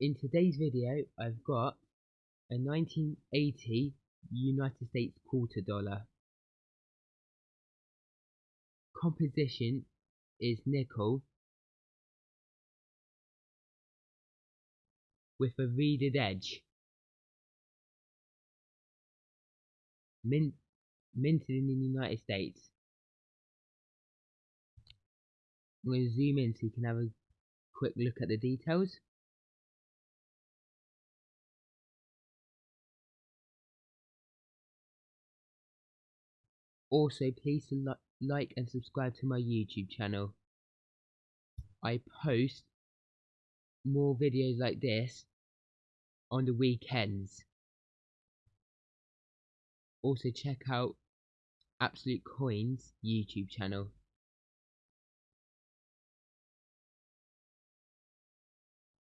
in today's video I've got a 1980 United States quarter dollar. Composition is nickel with a reeded edge. Mint, minted in the United States. I'm going to zoom in so you can have a quick look at the details. Also, please li like and subscribe to my YouTube channel. I post more videos like this on the weekends. Also check out Absolute Coins YouTube channel.